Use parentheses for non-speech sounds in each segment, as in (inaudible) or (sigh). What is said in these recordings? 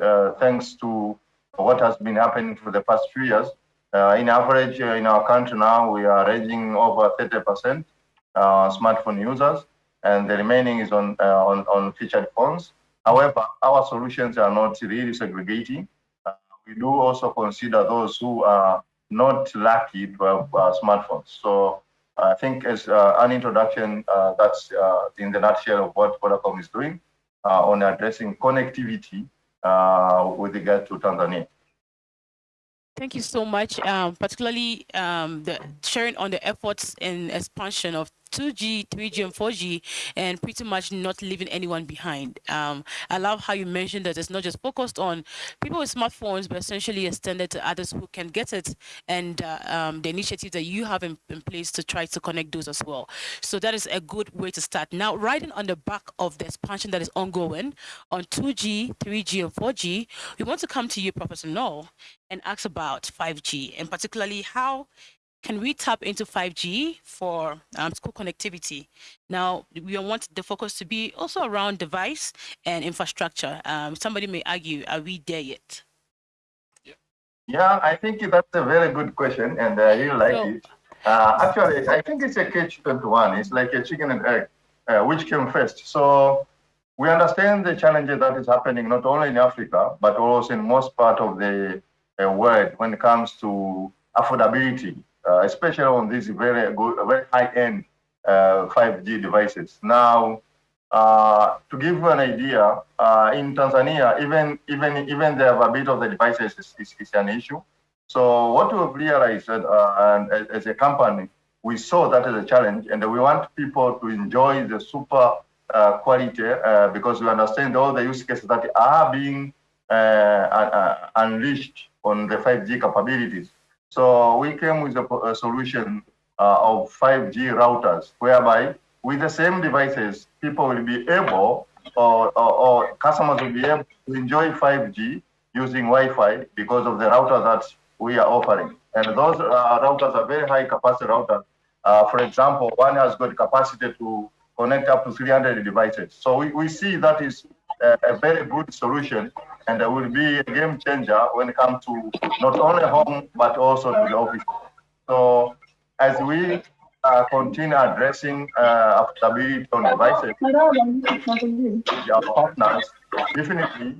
uh, thanks to what has been happening for the past few years, uh, in average uh, in our country now, we are ranging over 30% uh, smartphone users, and the remaining is on, on, on featured phones. However, our solutions are not really segregating. we do also consider those who are not lucky to have smartphones. So I think as uh, an introduction, uh, that's uh, in the nutshell of what Vodacom is doing on addressing connectivity with regard to Tanzania. Thank you so much, um, particularly um, the sharing on the efforts in expansion of 2G, 3G, and 4G, and pretty much not leaving anyone behind. Um, I love how you mentioned that it's not just focused on people with smartphones, but essentially extended to others who can get it, and uh, um, the initiative that you have in, in, place to try to connect those as well. So that is a good way to start. Now, riding on the back of the expansion that is ongoing on 2G, 3G, and 4G, we want to come to you, Professor Noel, and ask about 5G, and particularly how can we tap into 5G for um, school connectivity? Now, we want the focus to be also around device and infrastructure. Um, somebody may argue, are we there yet? Yeah, I think that's a very good question, and I really like so, it. Uh, actually, I think it's a catch-21. It's like a chicken and egg, uh, which came first. So we understand the challenges that is happening not only in Africa, but also in most part of the uh, world when it comes to affordability especially on these very good, very high-end 5G uh, devices. Now, uh, to give you an idea, in Tanzania, even even even the availability of the devices is, is, is an issue. So what we've realized, and as a company, we saw that as a challenge, and we want people to enjoy the super uh, quality uh, because we understand all the use cases that are being uh, unleashed on the 5G capabilities. So we came with a, a solution uh, of 5G routers, whereby with the same devices, people will be able, or, or, or customers will be able to enjoy 5G using Wi-Fi because of the router that we are offering. And those uh, routers are very high capacity routers. Uh, for example, one has got capacity to connect up to 300 devices. So we, we see that is a, a very good solution and it will be a game changer when it comes to not only home but also to the office. So as we uh, continue addressing uh, affordability on devices, our partners, definitely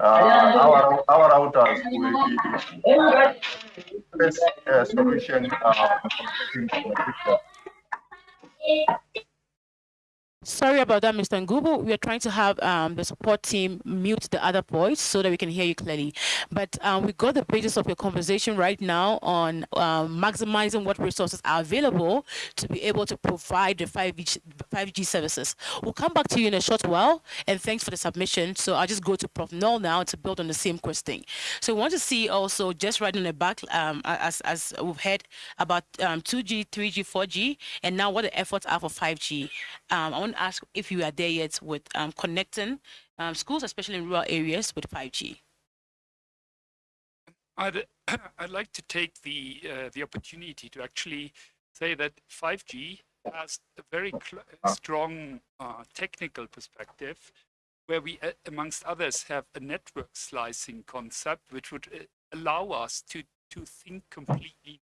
uh, our our routers will be the best uh, solution uh, in the future. Sorry about that, Mr. Ngubu. We are trying to have um, the support team mute the other voice so that we can hear you clearly. But um, we got the pages of your conversation right now on um, maximizing what resources are available to be able to provide the 5G, 5G services. We'll come back to you in a short while, and thanks for the submission. So I'll just go to Prof. Noel now to build on the same question. So we want to see also, just right in the back, um, as, as we've heard about 2G, 3G, 4G, and now what the efforts are for 5G. Um, want ask if you are there yet with um, connecting um, schools, especially in rural areas, with 5G. I'd, (clears throat) I'd like to take the, uh, the opportunity to actually say that 5G has a very strong uh, technical perspective where we, uh, amongst others, have a network slicing concept which would uh, allow us to, to think completely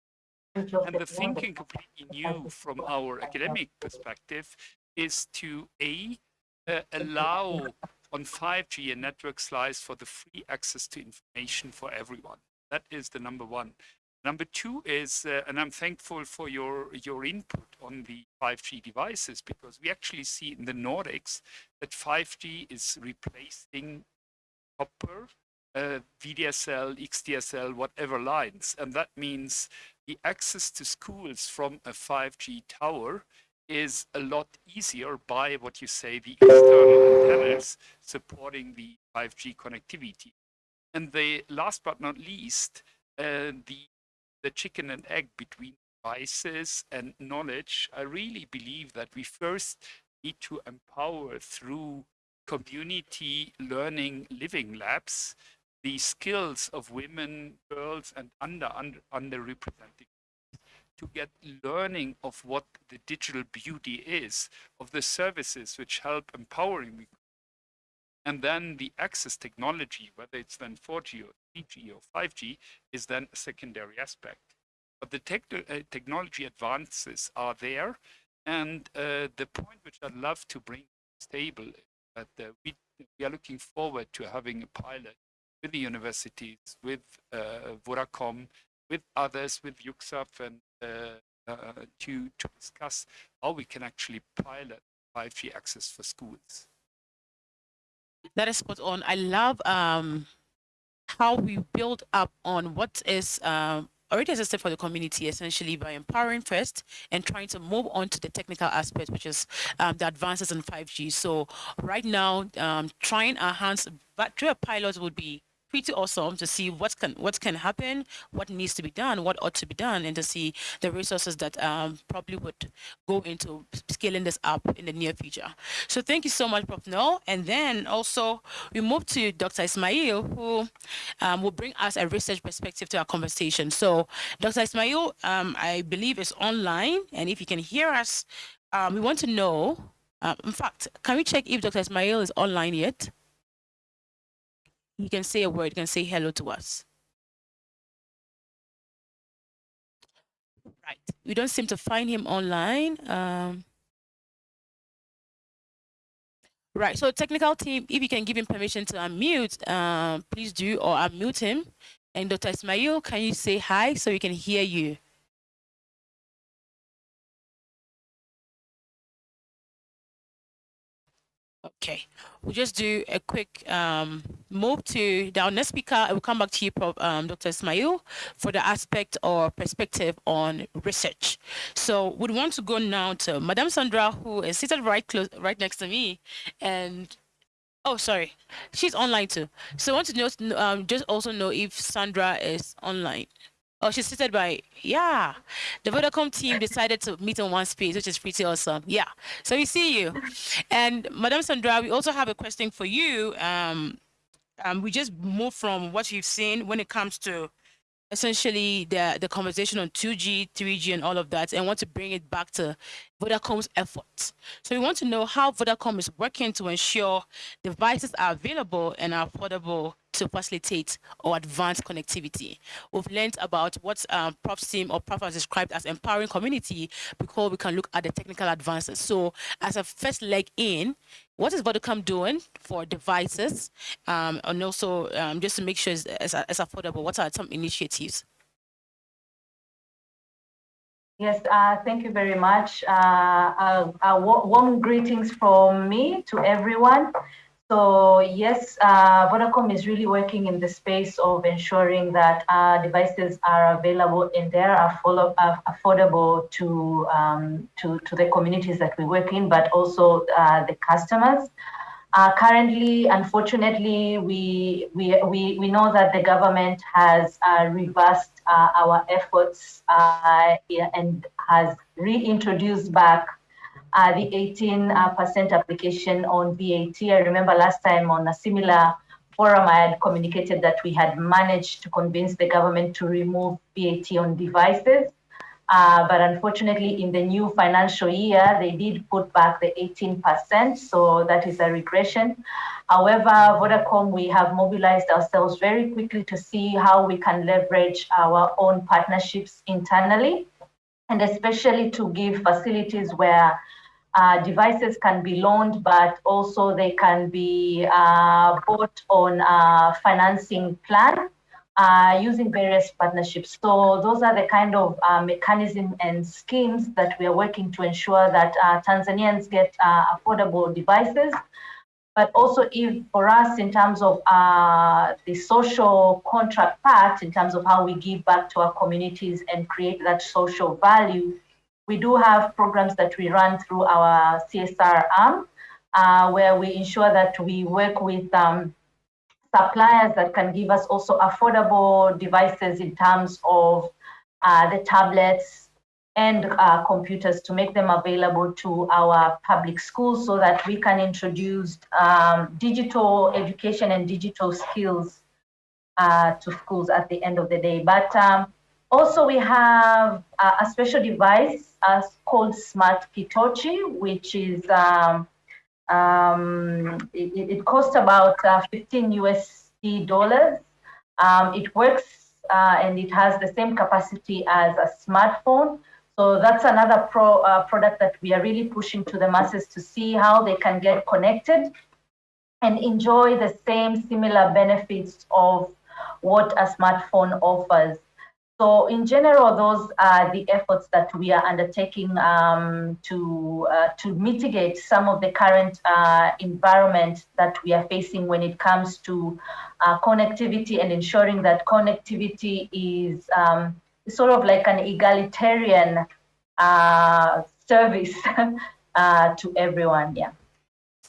and the thinking completely new from our academic perspective is to A, uh, allow on 5G a network slice for the free access to information for everyone. That is the number one. Number two is, uh, and I'm thankful for your, your input on the 5G devices, because we actually see in the Nordics that 5G is replacing copper, uh, VDSL, XDSL, whatever lines. And that means the access to schools from a 5G tower is a lot easier by what you say, the external antennas supporting the 5G connectivity. And the last but not least, uh, the, the chicken and egg between devices and knowledge, I really believe that we first need to empower through community learning living labs the skills of women, girls, and under, under underrepresented to get learning of what the digital beauty is, of the services which help empowering And then the access technology, whether it's then 4G or 3G or 5G, is then a secondary aspect. But the tech uh, technology advances are there. And uh, the point which I'd love to bring to stable is that uh, we, we are looking forward to having a pilot with the universities, with uh, Vodacom, with others, with UCSAF, and to, to discuss how we can actually pilot 5G access for schools. That is spot on. I love um, how we build up on what is um, already existed for the community essentially by empowering first and trying to move on to the technical aspect, which is um, the advances in 5G. So right now, um, trying our hands, but through a pilot would be pretty awesome to see what can what can happen, what needs to be done, what ought to be done, and to see the resources that um, probably would go into scaling this up in the near future. So thank you so much, Prof. Noel. And then also we move to Dr. Ismail, who um, will bring us a research perspective to our conversation. So Dr. Ismail, um, I believe is online, and if you can hear us, um, we want to know. Uh, in fact, can we check if Dr. Ismail is online yet? He can say a word, he can say hello to us. Right. We don't seem to find him online. Um, right. So technical team, if you can give him permission to unmute, um, please do, or unmute him. And Dr. Ismail, can you say hi so we can hear you? Okay, we'll just do a quick um, move to the next speaker. I will come back to you, um, Dr. Ismail, for the aspect or perspective on research. So we'd want to go now to Madame Sandra, who is seated right close, right next to me, and oh, sorry, she's online too. So I want to know, um, just also know if Sandra is online. Oh, she's seated by, yeah. The Vodacom team decided to meet in one space, which is pretty awesome. Yeah. So we see you. And Madam Sandra, we also have a question for you. Um, um, we just moved from what you've seen when it comes to essentially the, the conversation on 2G, 3G, and all of that, and want to bring it back to Vodacom's efforts. So we want to know how Vodacom is working to ensure devices are available and are affordable to facilitate or advance connectivity. We've learned about what um, Prof's team or Prof has described as empowering community before we can look at the technical advances. So as a first leg in, what is Vodacom doing for devices um, and also um, just to make sure it's, it's, it's affordable? What are some initiatives? Yes, uh, thank you very much. Uh, uh, uh warm greetings from me to everyone. So yes, uh, Vodacom is really working in the space of ensuring that uh, devices are available and they are uh, affordable to, um, to, to the communities that we work in, but also uh, the customers. Uh, currently, unfortunately, we, we, we, we know that the government has reversed our efforts and has reintroduced back uh, the 18% uh, application on VAT. I remember last time on a similar forum, I had communicated that we had managed to convince the government to remove VAT on devices. Uh, but unfortunately, in the new financial year, they did put back the 18%, so that is a regression. However, Vodacom, we have mobilized ourselves very quickly to see how we can leverage our own partnerships internally, and especially to give facilities where uh, devices can be loaned, but also they can be uh, bought on a financing plan uh, using various partnerships. So those are the kind of uh, mechanisms and schemes that we are working to ensure that uh, Tanzanians get uh, affordable devices. But also if for us in terms of the social contract part, in terms of how we give back to our communities and create that social value, we do have programs that we run through our CSR arm, uh, where we ensure that we work with um, suppliers that can give us also affordable devices in terms of uh, the tablets and uh, computers to make them available to our public schools so that we can introduce um, digital education and digital skills uh, to schools at the end of the day. But um, also we have a special device uh, called Smart Kitochi, which is um, Um, it, it, costs about uh, 15 USD dollars. Um, it works uh, and it has the same capacity as a smartphone. So that's another pro, uh, product that we are really pushing to the masses to see how they can get connected and enjoy the same similar benefits of what a smartphone offers. So in general, those are the efforts that we are undertaking um, to, uh, to mitigate some of the current uh, environment that we are facing when it comes to uh, connectivity and ensuring that connectivity is um, sort of like an egalitarian uh, service (laughs) uh, to everyone. Yeah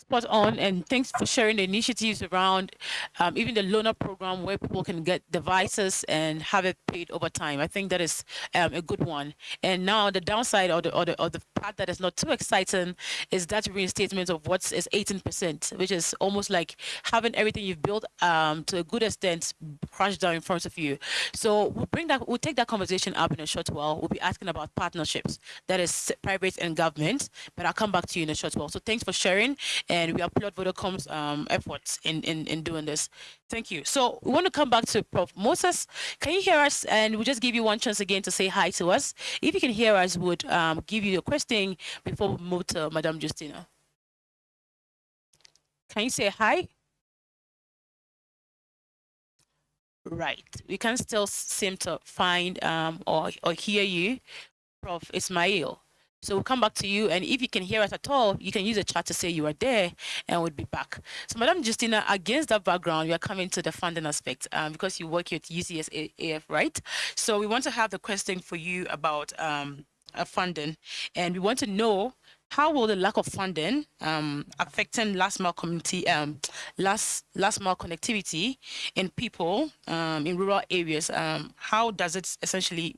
spot on and thanks for sharing the initiatives around um, even the loaner program where people can get devices and have it paid over time. I think that is um, a good one. And now the downside or the, or the or the part that is not too exciting is that reinstatement of what is 18 percent which is almost like having everything you've built um, to a good extent crashed down in front of you. So we'll bring that we'll take that conversation up in a short while. We'll be asking about partnerships that is private and government but i'll come back to you in a short while. So thanks for sharing and we applaud Vodacom's um, efforts in, in, in doing this. Thank you. So we want to come back to Prof. Moses. Can you hear us? And we'll just give you one chance again to say hi to us. If you can hear us, would um, give you a question before we move to Madame Justina. Can you say hi? Right. We can still seem to find um, or, or hear you, Prof. Ismail. So we'll come back to you. And if you can hear us at all, you can use the chat to say you are there and we'll be back. So Madam Justina, against that background, we are coming to the funding aspect um, because you work at UCS AF, right? So we want to have the question for you about um, uh, funding. And we want to know how will the lack of funding um, affecting last mile community, um, last last mile connectivity in people um, in rural areas? Um, how does it essentially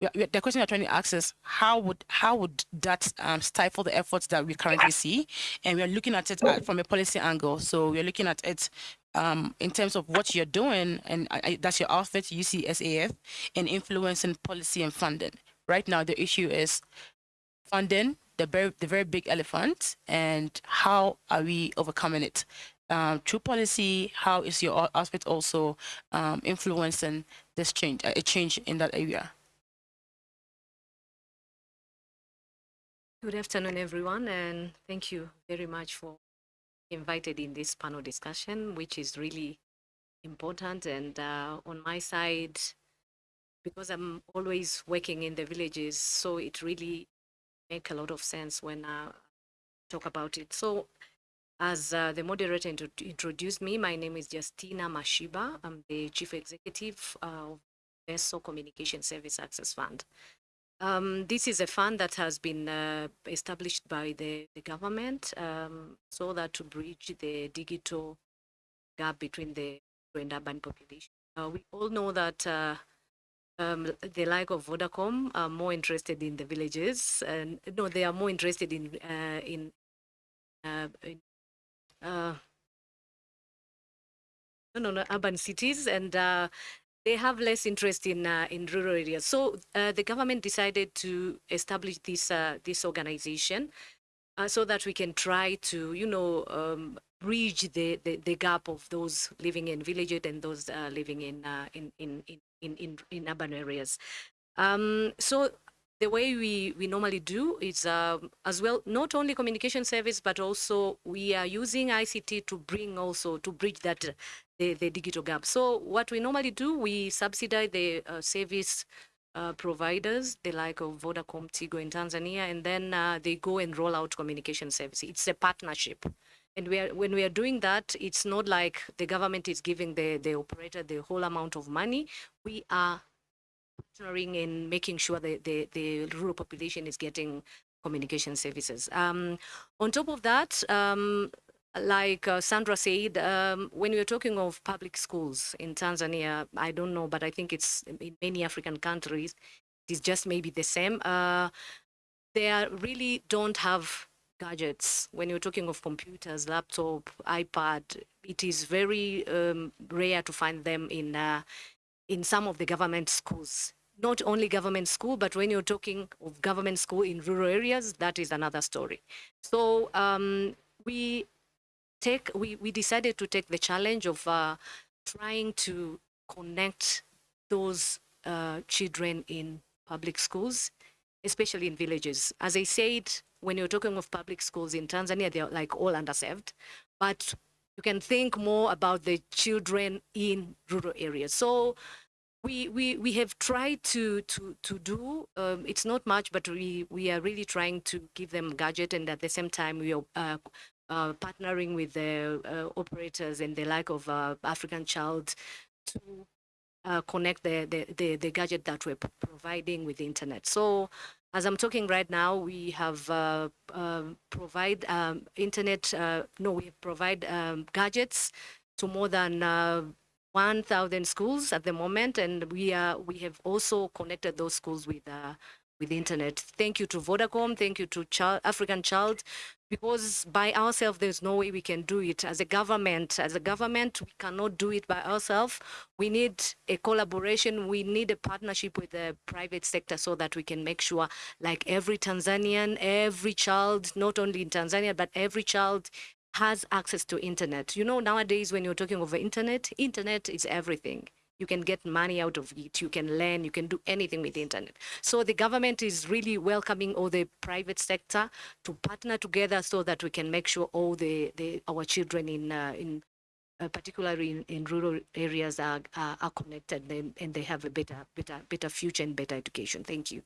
the question we're trying to ask is how would how would that um, stifle the efforts that we currently see? And we're looking at it at, from a policy angle. So we're looking at it um, in terms of what you're doing and I, that's your outfit UCSAF in influencing policy and funding. Right now the issue is funding the very the very big elephant and how are we overcoming it? Um, through policy how is your aspect also um, influencing this change a change in that area Good afternoon, everyone, and thank you very much for invited in this panel discussion, which is really important. And uh, on my side, because I'm always working in the villages, so it really make a lot of sense when I talk about it. So as uh, the moderator introduced me, my name is Justina Mashiba. I'm the chief executive of VESO Communication Service Access Fund. Um, this is a fund that has been uh, established by the, the government um, so that to bridge the digital gap between the and urban population. Uh, we all know that uh, um, the like of Vodacom are more interested in the villages, and no, they are more interested in uh, in, uh, in uh, no, no, no, urban cities, and they have less interest in uh, in rural areas. So uh, the government decided to establish this uh, this organization uh, so that we can try to, you know, um, bridge the, the, the gap of those living in villages and those uh, living in, uh, in, in, in, in, in urban areas. Um, so the way we, we normally do is um, as well, not only communication service, but also we are using ICT to bring also, to bridge that the, the digital gap. So what we normally do, we subsidize the uh, service uh, providers, the like of Vodacom, Tigo in Tanzania, and then uh, they go and roll out communication services. It's a partnership. And we are, when we are doing that, it's not like the government is giving the, the operator the whole amount of money. We are partnering in making sure that the, the rural population is getting communication services. Um, on top of that, um, like uh, Sandra said, um, when we're talking of public schools in Tanzania, I don't know, but I think it's in many African countries, it's just maybe the same. Uh, they really don't have gadgets. When you're talking of computers, laptop, iPad, it is very um, rare to find them in uh, in some of the government schools. Not only government school, but when you're talking of government school in rural areas, that is another story. So um, we take we, we decided to take the challenge of uh, trying to connect those uh, children in public schools, especially in villages. As I said, when you're talking of public schools in Tanzania, they're like all underserved, but you can think more about the children in rural areas. So we, we, we have tried to, to, to do, um, it's not much, but we, we are really trying to give them gadget and at the same time we are uh, uh, partnering with the uh, operators and the like of uh, African Child to uh, connect the, the, the, the, gadget that we're providing with the internet. So as I'm talking right now, we have uh, um, provide um, internet, no, we provide um, gadgets to more than uh, 1,000 schools at the moment, and we are we have also connected those schools with with the internet. Thank you to Vodacom, thank you to Child, African Child because by ourselves there's no way we can do it. As a government as a government we cannot do it by ourselves. We need a collaboration. We need a partnership with the private sector so that we can make sure like every tanzanian every child not only in tanzania but every child has access to internet. You know nowadays when you're talking over internet internet is everything you can get money out of it. You can learn. You can do anything with the internet. So the government is really welcoming all the private sector to partner together so that we can make sure all the, the our children in uh, in uh, particularly in, in, rural areas are, are, are connected. And, and they have a better better better future and better education. Thank you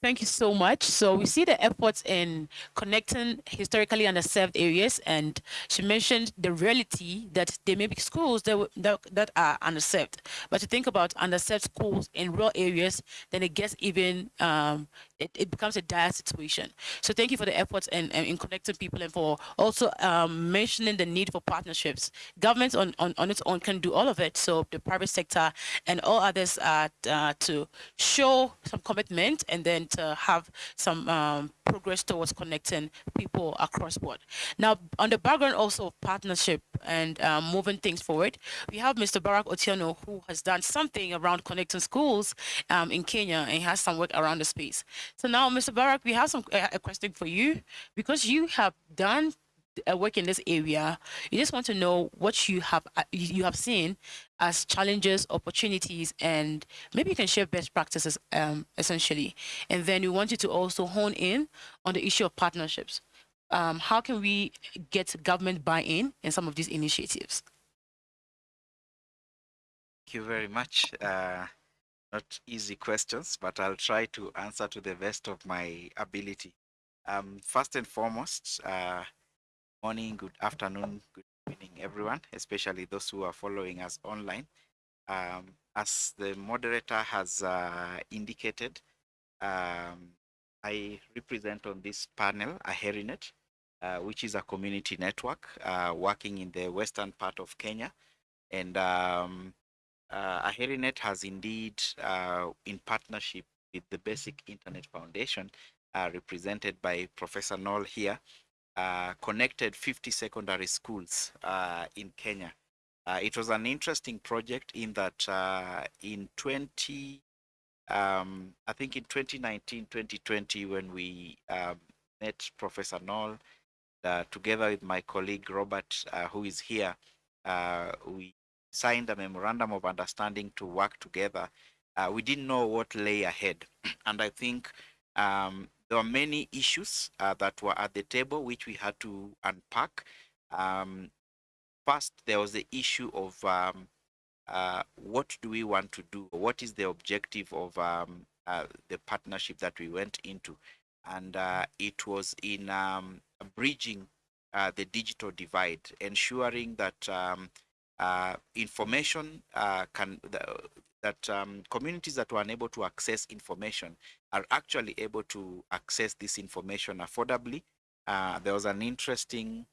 Thank you so much. So we see the efforts in connecting historically underserved areas, and she mentioned the reality that there may be schools that, that, that are underserved. But to think about underserved schools in rural areas, then it gets even, um, it, it becomes a dire situation. So thank you for the efforts in, in, in connecting people and for also um, mentioning the need for partnerships. Governments on, on, on its own can do all of it. So the private sector and all others are uh, to show some commitment and then to have some um, progress towards connecting people across board. Now, on the background also of partnership and um, moving things forward, we have Mr. Barack Otieno, who has done something around connecting schools um, in Kenya and has some work around the space. So now, Mr. Barack, we have some uh, a question for you because you have done uh, work in this area, you just want to know what you have uh, you have seen as challenges, opportunities, and maybe you can share best practices um, essentially. And then we want you to also hone in on the issue of partnerships. Um, how can we get government buy-in in some of these initiatives? Thank you very much. Uh, not easy questions, but I'll try to answer to the best of my ability. Um, first and foremost, uh, morning, good afternoon, good evening, everyone, especially those who are following us online. Um, as the moderator has uh, indicated, um, I represent on this panel Aherinet, uh, which is a community network uh, working in the western part of Kenya. And um, uh, Aherinet has indeed, uh, in partnership with the Basic Internet Foundation, uh, represented by Professor Noel here, uh, connected 50 secondary schools uh, in Kenya. Uh, it was an interesting project in that uh, in 20, um, I think in 2019, 2020, when we um, met Professor Noel, uh, together with my colleague Robert, who is here, we signed a memorandum of understanding to work together. we didn't know what lay ahead. (clears throat) and I think um, there were many issues uh, that were at the table which we had to unpack. Um, first, there was the issue of um, uh, what do we want to do? What is the objective of um, uh, the partnership that we went into? And uh, it was in um, bridging uh, the digital divide, ensuring that um, uh, information can that um, communities that were unable to access information are actually able to access this information affordably. Uh, there was an interesting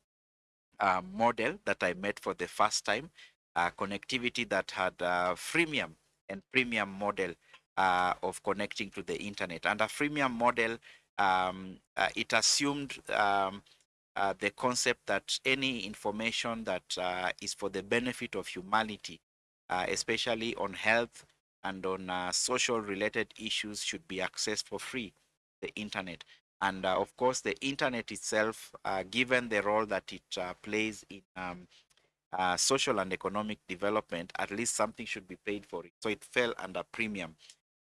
uh, model that I met for the first time, uh, connectivity that had a freemium and premium model uh, of connecting to the internet. And a freemium model, um, uh, it assumed um, uh, the concept that any information that is for the benefit of humanity especially on health and on uh, social related issues should be accessed for free the internet And uh, of course, the internet itself, uh, given the role that it uh, plays in um, uh, social and economic development, at least something should be paid for it. So it fell under premium.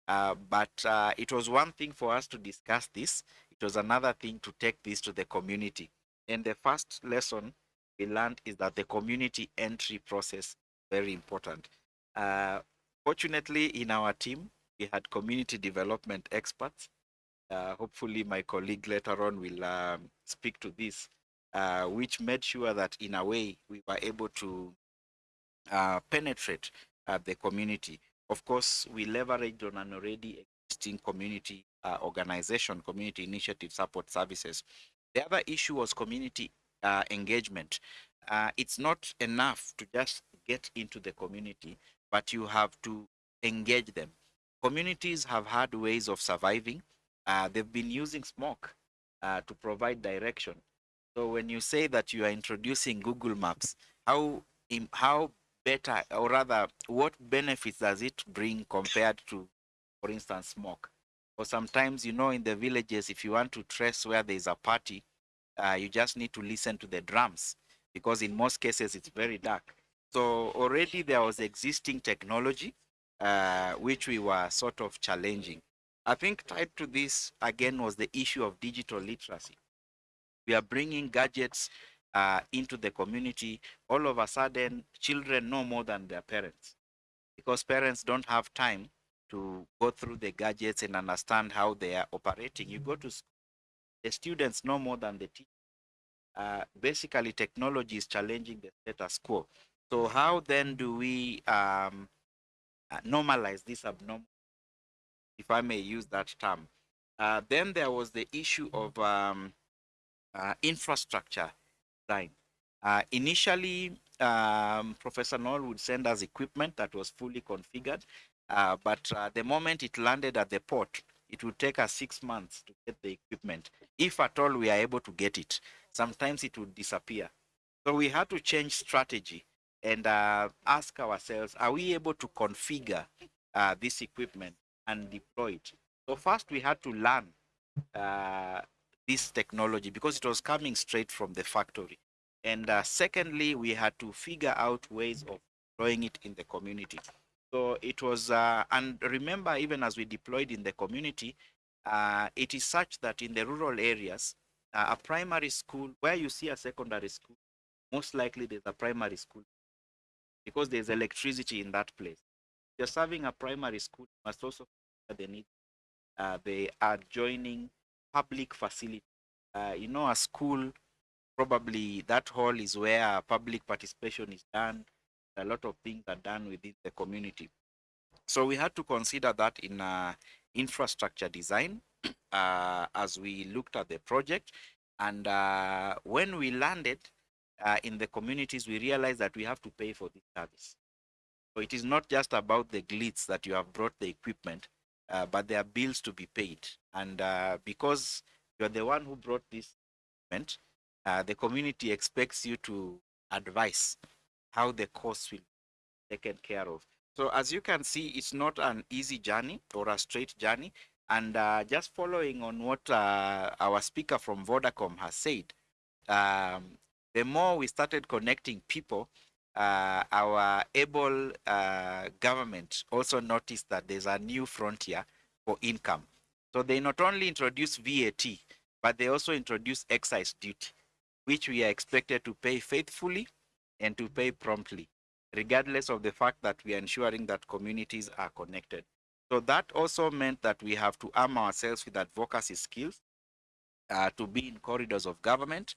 Uh, but it was one thing for us to discuss this. It was another thing to take this to the community. And the first lesson we learned is that the community entry process very important. Uh, fortunately, in our team, we had community development experts. Uh, hopefully, my colleague later on will um, speak to this, uh, which made sure that in a way we were able to uh, penetrate uh, the community. Of course, we leveraged on an already existing community uh, organization, community initiative support services. The other issue was community uh, engagement. It's not enough to just get into the community, but you have to engage them. Communities have had ways of surviving. Uh, they've been using smoke uh, to provide direction. So when you say that you are introducing Google Maps, how how better, or rather, what benefits does it bring compared to, for instance, smoke? Or sometimes, you know, in the villages, if you want to trace where there is a party, uh, you just need to listen to the drums because in most cases it's very dark. So already there was existing technology uh, which we were sort of challenging. I think tied to this again was the issue of digital literacy. We are bringing gadgets uh, into the community. All of a sudden, children know more than their parents because parents don't have time to go through the gadgets and understand how they are operating. You go to school, the students know more than the teachers. Uh, basically, technology is challenging the status quo. So how then do we um, uh, normalize this abnormal, if I may use that term? Uh, then there was the issue of um, uh, infrastructure design. Uh, initially, um, Professor Noel would send us equipment that was fully configured, uh, but the moment it landed at the port, it would take us six months to get the equipment, if at all we are able to get it. Sometimes it would disappear. So we had to change strategy and uh, ask ourselves, are we able to configure uh, this equipment and deploy it? So first we had to learn uh, this technology because it was coming straight from the factory. And uh, secondly, we had to figure out ways of deploying it in the community. So it was, uh, and remember, even as we deployed in the community, uh, it is such that in the rural areas, a primary school, where you see a secondary school, most likely there's a primary school because there's electricity in that place. If you're serving a primary school, you must also the need. Uh, they are joining public facility. Uh, you know, a school, probably that hall is where public participation is done a lot of things are done within the community. So we had to consider that in uh, infrastructure design (clears throat) uh, as we looked at the project. And uh, when we landed uh, in the communities, we realize that we have to pay for this service. So it is not just about the glitz that you have brought the equipment, uh, but there are bills to be paid. And uh, because you're the one who brought this equipment, the community expects you to advise how the costs will be taken care of. So as you can see, it's not an easy journey or a straight journey. And uh, just following on what uh, our speaker from Vodacom has said, um, the more we started connecting people, uh, our able uh, government also noticed that there's a new frontier for income. So they not only introduced VAT, but they also introduced excise duty, which we are expected to pay faithfully and to pay promptly, regardless of the fact that we are ensuring that communities are connected. So that also meant that we have to arm ourselves with advocacy skills uh, to be in corridors of government,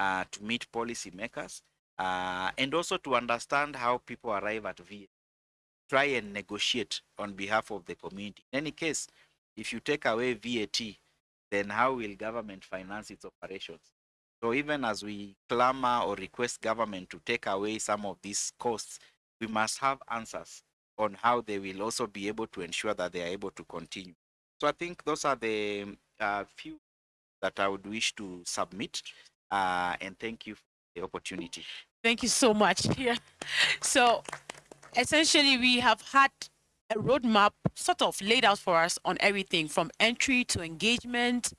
uh, to meet policymakers, uh, and also to understand how people arrive at VAT. Try and negotiate on behalf of the community. In any case, if you take away VAT, then how will government finance its operations? So even as we clamor or request government to take away some of these costs, we must have answers on how they will also be able to ensure that they are able to continue. So I think those are the uh, few that I would wish to submit. Uh, and thank you for the opportunity. Thank you so much. (laughs) Yeah. So essentially, we have had a roadmap sort of laid out for us on everything from entry to engagement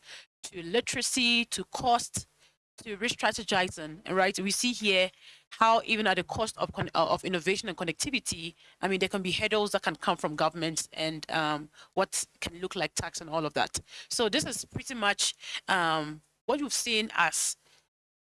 to literacy, to cost, to re-strategizing, right? We see here how even at the cost of uh, of innovation and connectivity, I mean, there can be hurdles that can come from governments and um, what can look like tax and all of that. So this is pretty much um, what we've seen as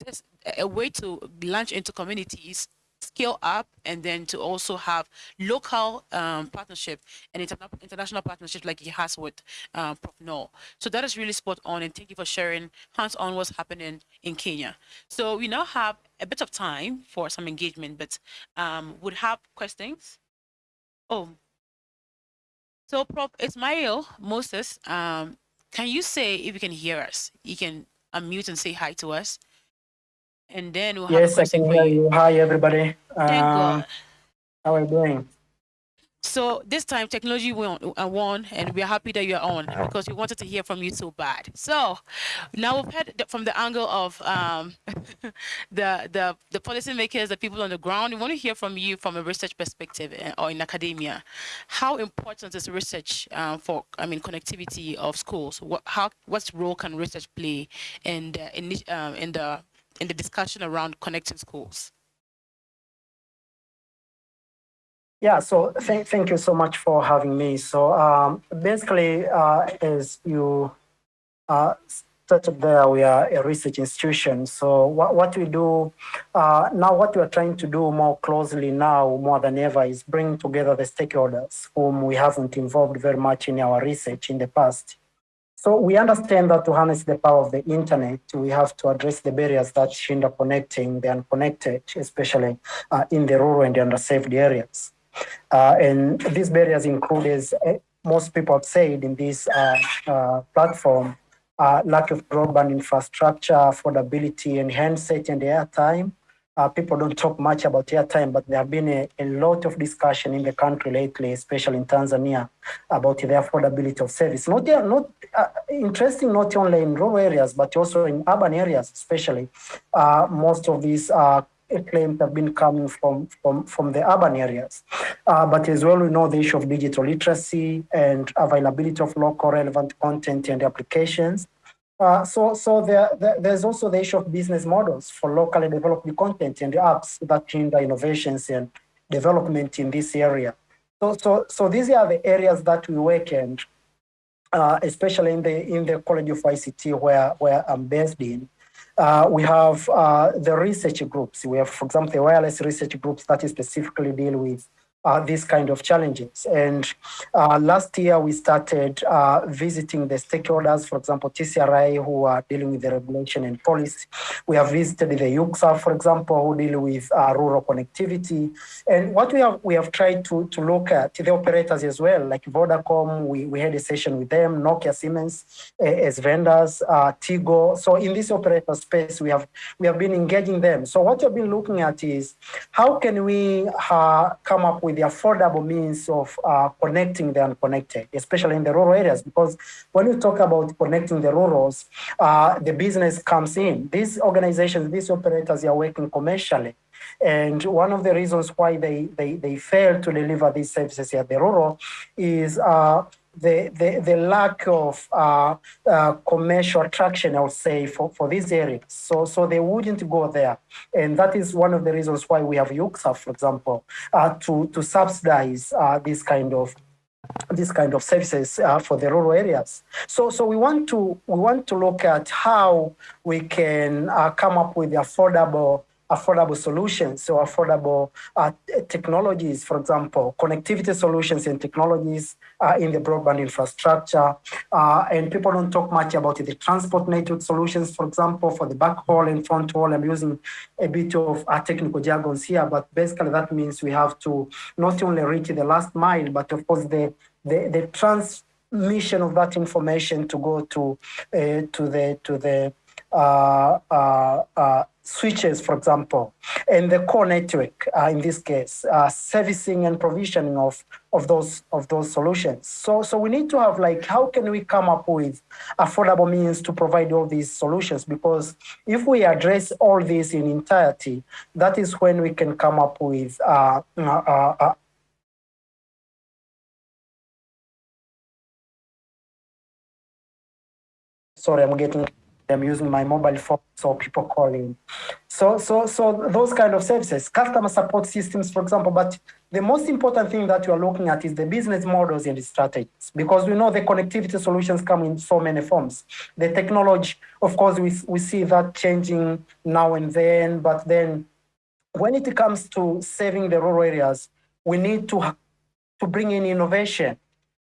this, a way to launch into communities scale up and then to also have local um, partnership and interna international partnership like he has with um, Prof. Noel. So that is really spot on and thank you for sharing hands-on what's happening in Kenya. So we now have a bit of time for some engagement, but um, would have questions? Oh, so Prof. Ismail Moses, um, can you say if you can hear us? You can unmute and say hi to us and then we'll yes, I can hear you. you. Hi, everybody. Thank uh, God. How are you doing? So this time technology won, uh, won and we're happy that you're on because we wanted to hear from you so bad. So now we've heard from the angle of um, (laughs) the, the, the policymakers, the people on the ground. We want to hear from you from a research perspective uh, or in academia. How important is research um, for, I mean, connectivity of schools? What, how, what role can research play in the, in, um, in the in the discussion around connecting schools? Yeah, so th thank you so much for having me. So um, basically, uh, as you uh, started there, we are a research institution. So what, what we do uh, now, what we are trying to do more closely now, more than ever, is bring together the stakeholders whom we haven't involved very much in our research in the past. So we understand that to harness the power of the internet, we have to address the barriers that hinder connecting the unconnected, especially uh, in the rural and the underserved areas. Uh, and these barriers include, as uh, most people have said in this uh, uh, platform, uh, lack of broadband infrastructure, affordability, and handset and airtime, uh, people don't talk much about airtime, but there have been a, a, lot of discussion in the country lately, especially in Tanzania, about the affordability of service. Not, not uh, interesting, not only in rural areas, but also in urban areas, especially. Uh, most of these uh, claims have been coming from, from, from the urban areas. Uh, but as well, we know the issue of digital literacy and availability of local relevant content and applications. Uh, so so there, there, there's also the issue of business models for locally developed content and apps that hinder innovations and development in this area. So, so, so these are the areas that we work in, uh, especially in the in the College of ICT where, where I'm based in. Uh, we have uh, the research groups. We have, for example, the wireless research groups that specifically deal with uh, these kind of challenges. And uh, last year we started uh, visiting the stakeholders, for example, TCRA, who are dealing with the regulation and policy. We have visited the UCSAF, for example, who deal with uh, rural connectivity. And what we have we have tried to, to look at the operators as well, like Vodacom, we, we had a session with them, Nokia Siemens as vendors, uh, Tigo. So in this operator space, we have we have been engaging them. So what we've been looking at is how can we uh, come up with the affordable means of uh, connecting the unconnected, especially in the rural areas. Because when you talk about connecting the rurals, uh, the business comes in. These organizations, these operators are working commercially. And one of the reasons why they, they, they fail to deliver these services at the rural is uh, the, the, the lack of uh, uh, commercial attraction, I would say, for, for these areas. So, so they wouldn't go there. And that is one of the reasons why we have UCSAF, for example, uh, to, to subsidize uh, this kind of this kind of services uh, for the rural areas. So, so we want to we want to look at how we can uh, come up with affordable affordable solutions, so affordable uh, technologies, for example, connectivity solutions and technologies uh, in the broadband infrastructure. Uh, and people don't talk much about the transport network solutions, for example, for the backhaul and front haul. I'm using a bit of uh, technical jargons here, but basically that means we have to not only reach the last mile, but of course the, the, the transmission of that information to go to, uh, to the, to the uh, uh, uh, switches, for example, and the core network, uh, in this case, uh, servicing and provisioning of, of those of those solutions. So, so we need to have like, how can we come up with affordable means to provide all these solutions? Because if we address all this in entirety, that is when we can come up with uh, sorry, I'm getting I'm using my mobile phone, so people calling. So, so, so those kind of services, customer support systems, for example. But the most important thing that you are looking at is the business models and strategies, because we know the connectivity solutions come in so many forms. The technology, of course, we we see that changing now and then. But then, when it comes to saving the rural areas, we need to to bring in innovation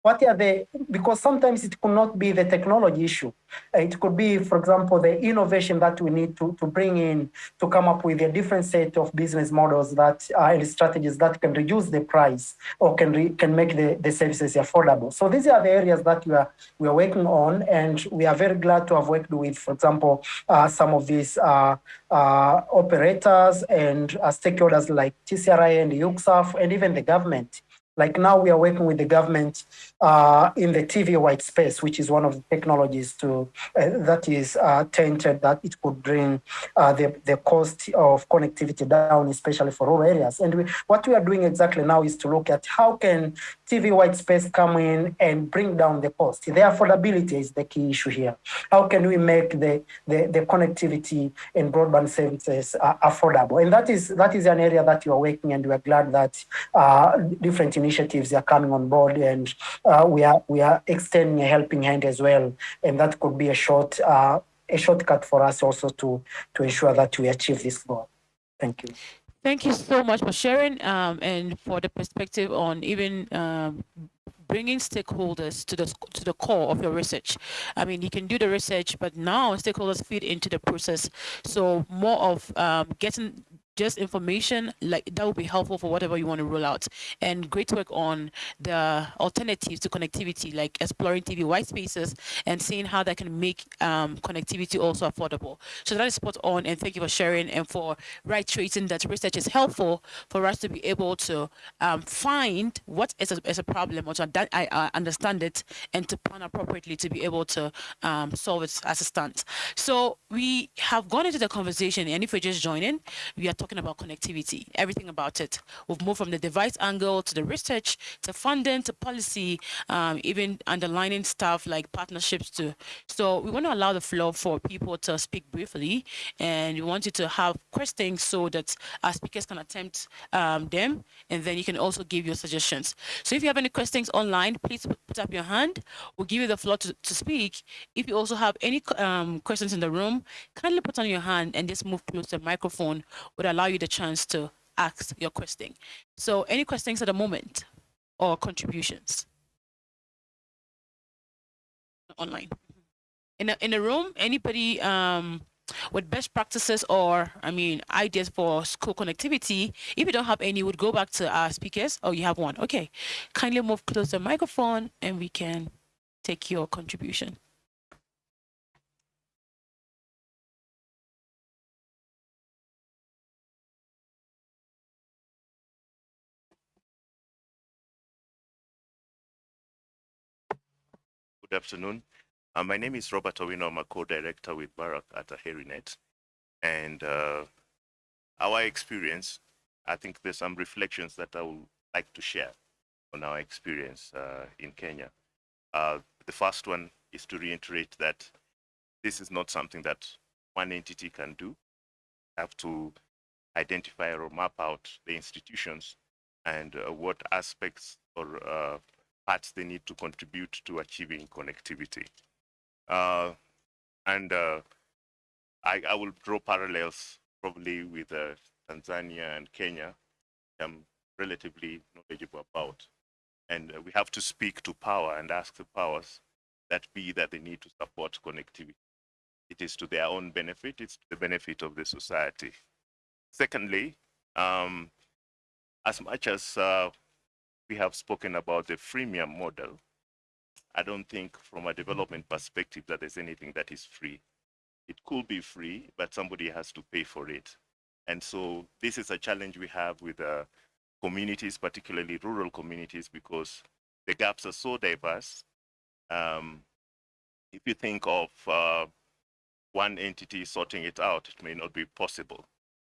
what are the, because sometimes it could not be the technology issue. It could be, for example, the innovation that we need to, to bring in to come up with a different set of business models that are and strategies that can reduce the price or can re, can make the, the services affordable. So these are the areas that we are we are working on, and we are very glad to have worked with, for example, uh, some of these uh, uh, operators and uh, stakeholders like TCRA and UCSAF and even the government like now we are working with the government uh, in the TV white space, which is one of the technologies to uh, that is uh, tainted that it could bring uh, the, the cost of connectivity down, especially for rural areas. And we, what we are doing exactly now is to look at how can TV white space come in and bring down the cost. The affordability is the key issue here. How can we make the, the, the connectivity and broadband services uh, affordable? And that is that is an area that you are working, and we are glad that uh, different initiatives are coming on board, and we are we are extending a helping hand as well, and that could be a short uh, a shortcut for us also to to ensure that we achieve this goal. Thank you. Thank you so much for sharing um, and for the perspective on even um, bringing stakeholders to the to the core of your research. I mean, you can do the research, but now stakeholders feed into the process. So more of um, getting just information like that will be helpful for whatever you want to roll out. And great work on the alternatives to connectivity like exploring tv white spaces and seeing how that can make um, connectivity also affordable. So that is spot on and thank you for sharing and for right tracing that research is helpful for us to be able to um, find what is a, is a problem or to I, understand it and to plan appropriately to be able to um, solve it as a stands. So we have gone into the conversation and if you're just joining we are talking about connectivity, everything about it. We've moved from the device angle to the research, to funding, to policy, um, even underlining stuff like partnerships too. So we want to allow the floor for people to speak briefly, and we want you to have questions so that our speakers can attempt um, them, and then you can also give your suggestions. So if you have any questions online, please put up your hand. We'll give you the floor to, to speak. If you also have any um, questions in the room, kindly put on your hand and just move close to the microphone allow you the chance to ask your question. So any questions at the moment or contributions? Online. In a, in a room, anybody um, with best practices or, I mean, ideas for school connectivity, if you don't have any, would go back to our speakers. Oh, you have one. Okay. Kindly move close the microphone and we can take your contribution. Good afternoon. Uh, my name is Robert Owino. I'm a co-director with Barak at AheriNet. And uh, our experience, I think there's some reflections that I would like to share on our experience uh, in Kenya. Uh, the first one is to reiterate that this is not something that one entity can do. You have to identify or map out the institutions and uh, what aspects or uh, parts they need to contribute to achieving connectivity. Uh, and uh, I, I, will draw parallels probably with uh, Tanzania and Kenya, I'm relatively knowledgeable about. And uh, we have to speak to power and ask the powers that be that they need to support connectivity. It is to their own benefit, it's to the benefit of the society. Secondly, um, as much as uh, we have spoken about the freemium model, I don't think from a development perspective that there's anything that is free. It could be free, but somebody has to pay for it. And so this is a challenge we have with uh, communities, particularly rural communities, because the gaps are so diverse. Um, if you think of uh, one entity sorting it out, it may not be possible.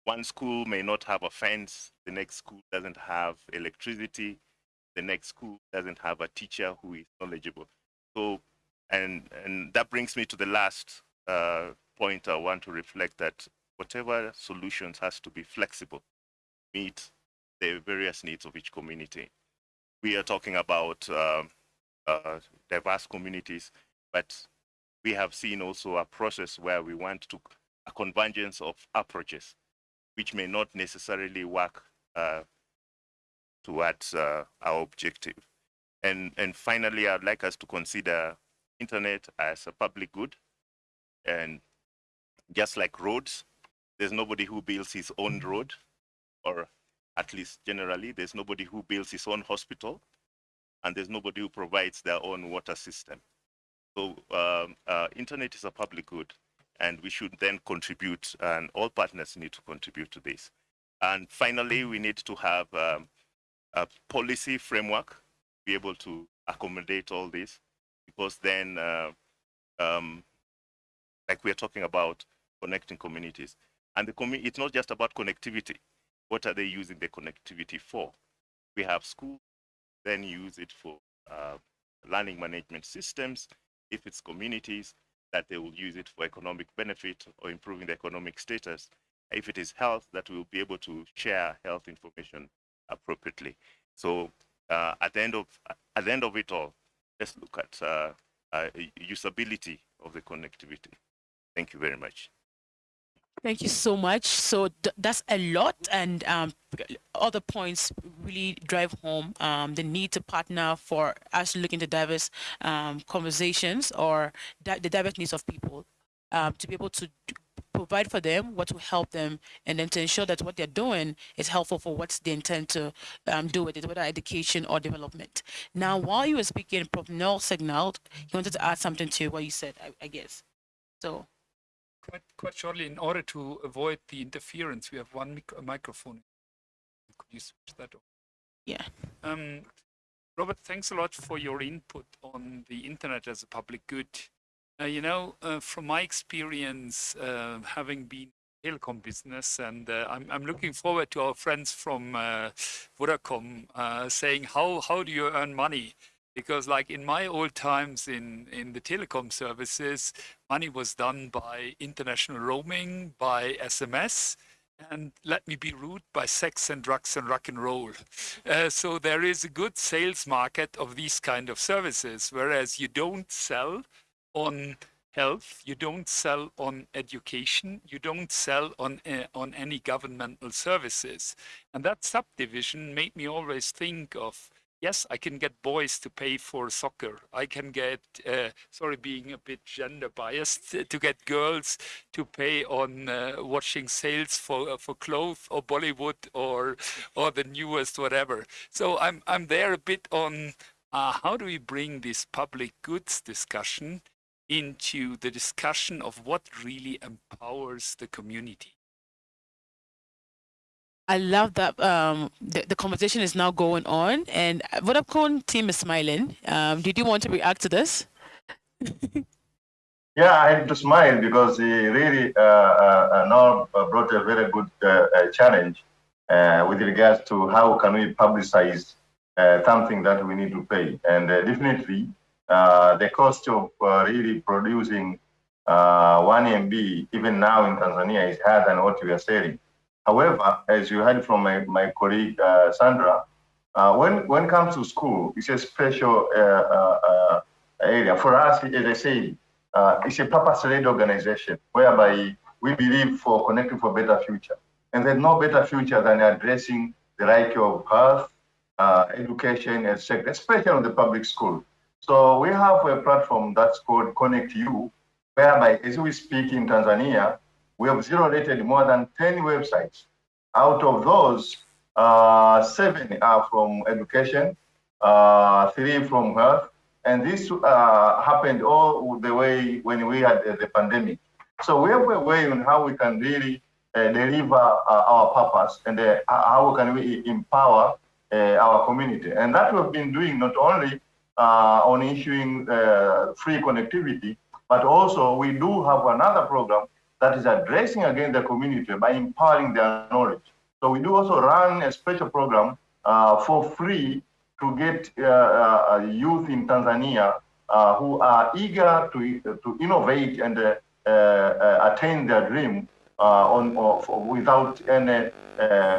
One school may not have a fence, the next school doesn't have electricity, the next school doesn't have a teacher who is knowledgeable. So and, and that brings me to the last uh, point I want to reflect that whatever solutions has to be flexible, meet the various needs of each community. We are talking about uh, uh, diverse communities, but we have seen also a process where we want to a convergence of approaches, which may not necessarily work uh, towards uh, our objective. And, and finally, I'd like us to consider internet as a public good. And just like roads, there's nobody who builds his own road, or at least generally, there's nobody who builds his own hospital, and there's nobody who provides their own water system. So um, uh, internet is a public good, and we should then contribute, and all partners need to contribute to this. And finally, we need to have um, a policy framework to be able to accommodate all this. Because then uh, um, like we're talking about connecting communities. And the community it's not just about connectivity. What are they using the connectivity for? We have schools then use it for uh, learning management systems. If it's communities that they will use it for economic benefit or improving the economic status. If it is health that we'll be able to share health information appropriately so uh, at the end of at the end of it all, let's look at uh, uh, usability of the connectivity. Thank you very much. Thank you so much. So that's a lot, and um, other points really drive home um, the need to partner for us looking to diverse um, conversations or di the diverse needs of people um, to be able to provide for them, what will help them, and then to ensure that what they're doing is helpful for what they intend to um, do with it, whether education or development. Now, while you were speaking, Prof. Noll signaled he wanted to add something to what you said, I, I guess. So. Quite, quite shortly, in order to avoid the interference, we have one mic microphone. Could you switch that off? Yeah. Um, Robert, thanks a lot for your input on the internet as a public good. Uh, you know, uh, from my experience, uh, having been telecom business, and uh, I'm, I'm looking forward to our friends from uh, Vodacom uh, saying, how, how do you earn money? Because like in my old times in, in the telecom services, money was done by international roaming, by SMS, and let me be rude by sex and drugs and rock and roll. Uh, so there is a good sales market of these kind of services, whereas you don't sell on health, you don't sell on education, you don't sell on uh, on any governmental services. And that subdivision made me always think of yes, I can get boys to pay for soccer. I can get, uh, sorry, being a bit gender biased, to get girls to pay on uh, watching sales for for clothes or Bollywood or or the newest whatever. So I'm I'm there a bit on uh, how do we bring this public goods discussion into the discussion of what really empowers the community. I love that um, the, the conversation is now going on and Vodafone team is smiling. Um, did you want to react to this? (laughs) yeah, I had to smile because he really uh, uh, uh now brought a very good uh, uh challenge uh, with regards to how can we publicize something that we need to pay. And definitely uh, the cost of uh, really producing uh, 1 MB, even now in Tanzania, is higher than what we are selling. However, as you heard from my, my colleague uh, Sandra, uh, when, when it comes to school, it's a special area. For us, as I say, it's a purpose-led organization whereby we believe for connecting for better future. And there's no better future than addressing the right of health, education, etc., especially on the public school. So we have a platform that's called Connect You, whereby as we speak in Tanzania, we have zero rated more than 10 websites. Out of those, uh, seven are from education, uh, three from health, and this uh, happened all the way when we had the pandemic. So we have a way on how we can really uh, deliver uh, our purpose and uh, how can we empower our community. And that we've been doing not only on issuing uh, free connectivity, but also we do have another program that is addressing again the community by empowering their knowledge. So we do also run a special program uh, for free to get uh, uh, youth in Tanzania uh, who are eager to, to innovate and uh, uh, attain their dream on, without any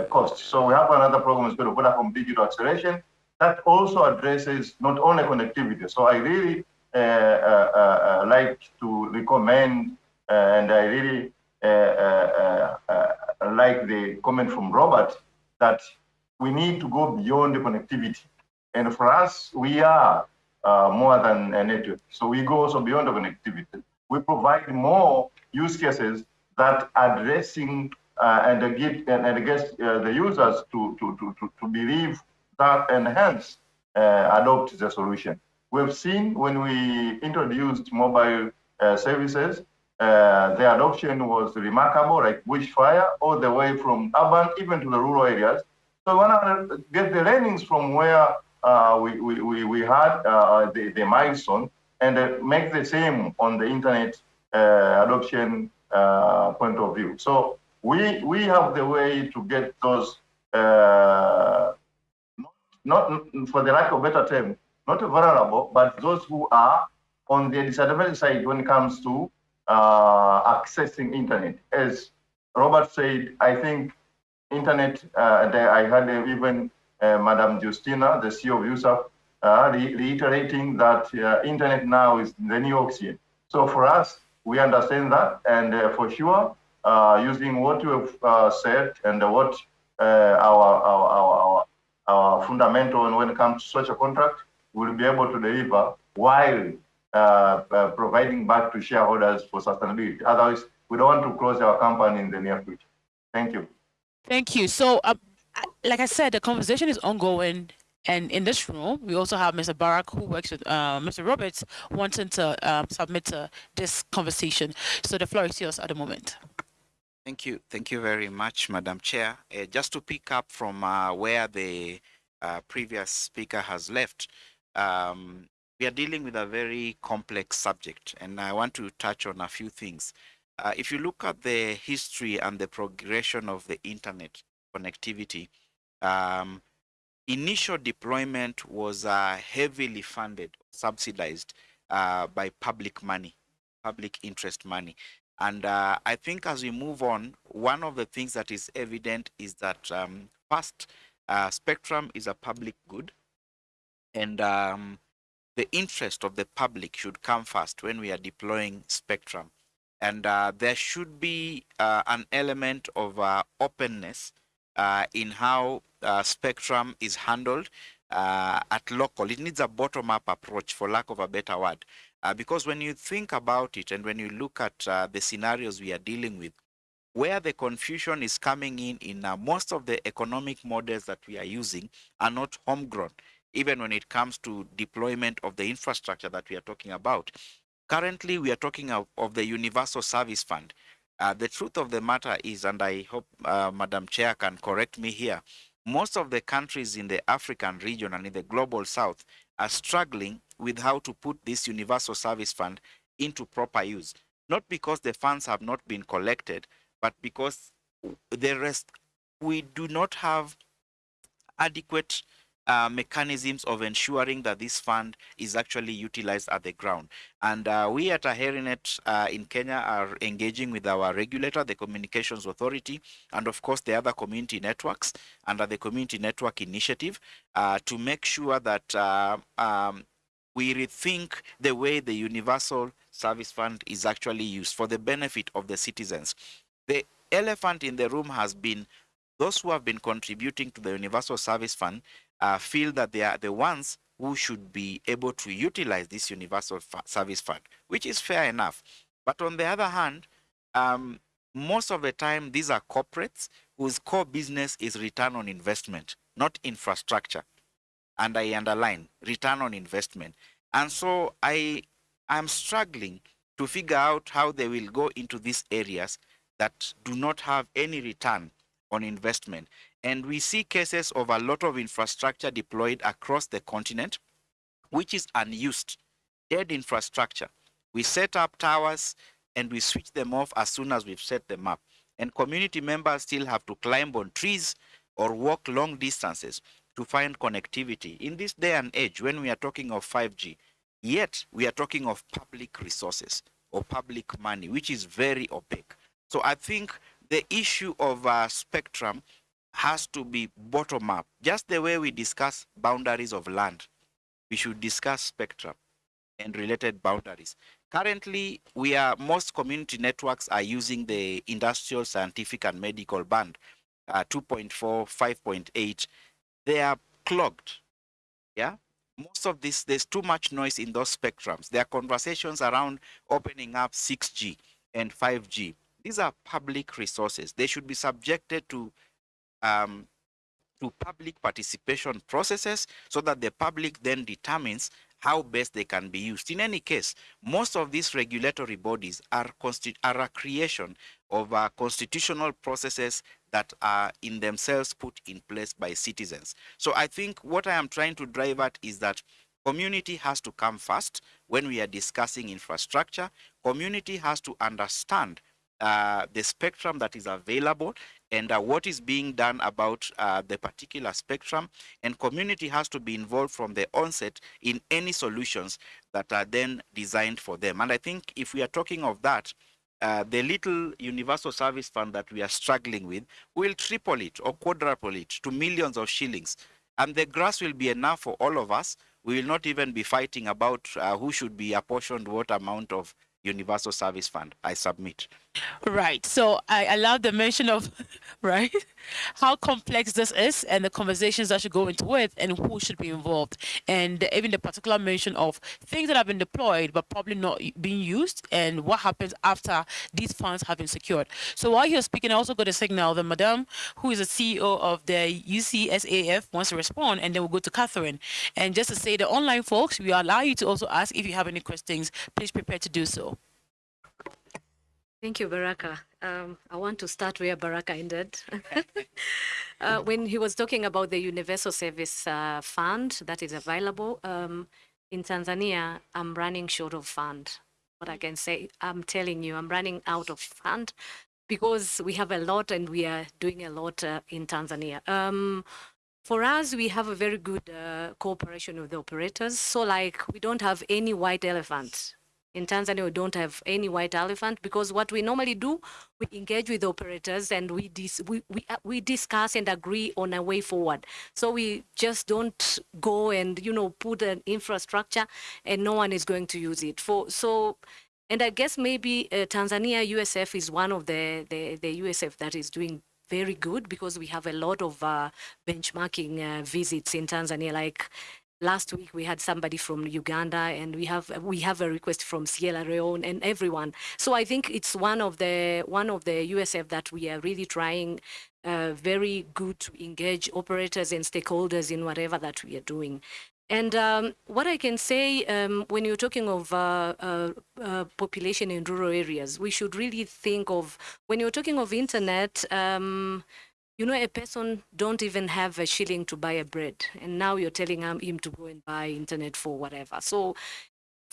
cost. So we have another program it's called Vodacom Digital Acceleration that also addresses not only connectivity. So I really uh, uh, uh, like to recommend and I really like the comment from Robert that we need to go beyond the connectivity. And for us, we are uh, more than a network. So we go also beyond the connectivity. We provide more use cases that addressing uh, and get and, and uh, the users to, to, to, to believe that and hence uh, adopt the solution. We've seen when we introduced mobile uh, services, uh, the adoption was remarkable, like bushfire, all the way from urban even to the rural areas. So we want to get the learnings from where uh, we, we, we had uh, the, the milestone and uh, make the same on the internet adoption point of view. So we, we have the way to get those, not, for the lack of better term, not vulnerable, but those who are on the disadvantaged side when it comes to uh, accessing internet. As Robert said, I think internet, uh, I had even uh, Madam Justina, the CEO of USAF, uh, re reiterating that uh, internet now is the new oxygen. So for us, we understand that, and uh, for sure, using what you have said and what our, our, our, our, fundamental when it comes to such a contract, we'll be able to deliver while uh, uh, providing back to shareholders for sustainability. Otherwise, we don't want to close our company in the near future. Thank you. Thank you. So, uh, like I said, the conversation is ongoing. And in this room, we also have Mr. Barak, who works with uh, Mr. Roberts, wanting to um, submit to this conversation. So the floor is yours at the moment. Thank you. Thank you very much, Madam Chair. Uh, just to pick up from uh, where the uh, previous speaker has left, um, we are dealing with a very complex subject, and I want to touch on a few things. Uh, if you look at the history and the progression of the internet connectivity, um, initial deployment was uh, heavily funded, subsidized uh, by public money, public interest money. And uh, I think as we move on, one of the things that is evident is that um, first, uh, spectrum is a public good. And um, the interest of the public should come first when we are deploying spectrum. And uh, there should be uh, an element of uh, openness uh, in how spectrum is handled at local. It needs a bottom-up approach, for lack of a better word. Because when you think about it and when you look at the scenarios we are dealing with, where the confusion is coming in in most of the economic models that we are using are not homegrown even when it comes to deployment of the infrastructure that we are talking about. Currently, we are talking of, of the Universal Service Fund. Uh, the truth of the matter is, and I hope uh, Madam Chair can correct me here, most of the countries in the African region and in the global south are struggling with how to put this Universal Service Fund into proper use. Not because the funds have not been collected, but because the rest, we do not have adequate uh, mechanisms of ensuring that this fund is actually utilized at the ground. And uh, we at Aherinet uh, in Kenya are engaging with our regulator, the Communications Authority, and of course the other community networks under the Community Network Initiative uh, to make sure that uh, um, we rethink the way the Universal Service Fund is actually used for the benefit of the citizens. The elephant in the room has been those who have been contributing to the Universal Service Fund uh, feel that they are the ones who should be able to utilize this universal service fund, which is fair enough. But on the other hand, um, most of the time, these are corporates whose core business is return on investment, not infrastructure. And I underline return on investment. And so I am struggling to figure out how they will go into these areas that do not have any return on investment. And we see cases of a lot of infrastructure deployed across the continent, which is unused, dead infrastructure. We set up towers and we switch them off as soon as we've set them up. And community members still have to climb on trees or walk long distances to find connectivity. In this day and age, when we are talking of 5G, Yet we are talking of public resources or public money, which is very opaque. So I think the issue of uh, spectrum has to be bottom up, just the way we discuss boundaries of land. We should discuss spectrum and related boundaries. Currently, we are most community networks are using the industrial, scientific, and medical band, uh, 2.4, 5.8. They are clogged. Yeah, most of this, there's too much noise in those spectrums. There are conversations around opening up 6G and 5G. These are public resources. They should be subjected to um, to public participation processes so that the public then determines how best they can be used. In any case, most of these regulatory bodies are, are a creation of uh, constitutional processes that are in themselves put in place by citizens. So I think what I am trying to drive at is that community has to come first when we are discussing infrastructure. Community has to understand uh, the spectrum that is available and uh, what is being done about uh, the particular spectrum. And community has to be involved from the onset in any solutions that are then designed for them. And i think if we are talking of that uh, the little universal service fund that we are struggling with will triple it or quadruple it to millions of shillings. And the grass will be enough for all of us. We will not even be fighting about uh, who should be apportioned what amount of universal service fund i submit Right. So I allowed the mention of, (laughs) right, how complex this is and the conversations that should go into it and who should be involved. And even the particular mention of things that have been deployed but probably not being used and what happens after these funds have been secured. So while you're speaking, I also got a signal that Madam, who is the CEO of the UCSAF, wants to respond and then we'll go to Catherine. And just to say the online folks, we allow you to also ask if you have any questions, please prepare to do so. Thank you, Baraka. Um, I want to start where Baraka ended. (laughs) uh, when he was talking about the Universal Service uh, Fund that is available, um, in Tanzania, I'm running short of fund. What I can say, I'm telling you, I'm running out of fund because we have a lot and we are doing a lot uh, in Tanzania. Um, for us, we have a very good uh, cooperation with the operators. So like we don't have any white elephant in Tanzania, we don't have any white elephant because what we normally do, we engage with operators and we, dis we, we, uh, we discuss and agree on a way forward. So we just don't go and, you know, put an infrastructure and no one is going to use it. For So, and I guess maybe uh, Tanzania USF is one of the, the, the USF that is doing very good because we have a lot of uh, benchmarking uh, visits in Tanzania, like last week we had somebody from Uganda and we have we have a request from Sierra Leone and everyone. So I think it's one of the one of the USF that we are really trying uh, very good to engage operators and stakeholders in whatever that we are doing. And um, what I can say, um, when you're talking of uh, uh, uh, population in rural areas, we should really think of, when you're talking of internet, um, you know, a person don't even have a shilling to buy a bread, and now you're telling him to go and buy internet for whatever. So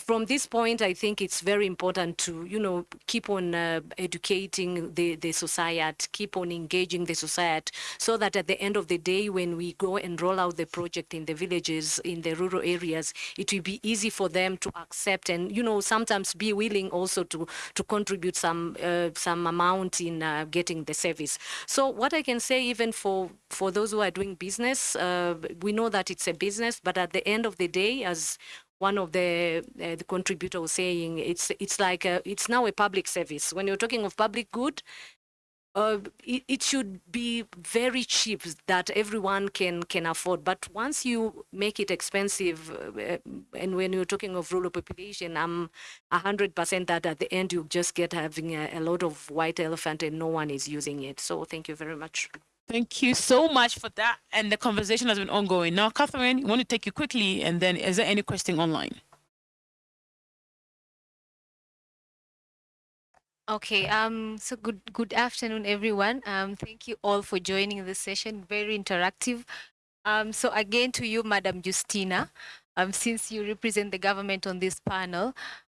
from this point, I think it's very important to, you know, keep on uh, educating the, the society, keep on engaging the society, so that at the end of the day, when we go and roll out the project in the villages, in the rural areas, it will be easy for them to accept and, you know, sometimes be willing also to, to contribute some, uh, some amount in uh, getting the service. So what I can say, even for, for those who are doing business, uh, we know that it's a business, but at the end of the day, as one of the, uh, the contributor was saying it's it's like a, it's now a public service. When you're talking of public good, uh, it, it, should be very cheap that everyone can can afford. But once you make it expensive, uh, and when you're talking of rural population, I'm hundred percent that at the end you just get having a, a lot of white elephant and no one is using it. So thank you very much. Thank you so much for that. And the conversation has been ongoing. Now, Catherine, we want to take you quickly, and then is there any question online? Okay, um, so good good afternoon, everyone. Um, thank you all for joining this session, very interactive. Um, so again to you, Madam Justina, um, since you represent the government on this panel,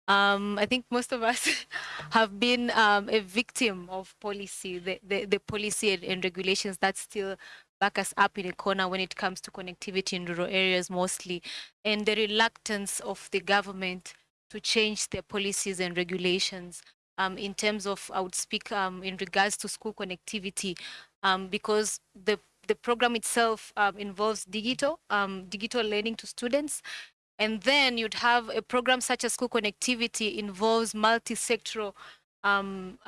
um, I think most of us (laughs) have been um, a victim of policy, the, the, the policy and, and, regulations that still back us up in a corner when it comes to connectivity in rural areas mostly, and the reluctance of the government to change their policies and regulations um, in terms of, I would speak um, in regards to school connectivity, um, because the the program itself um, involves digital, digital learning to students. And then you'd have a program such as school connectivity involves multi-sectoral um,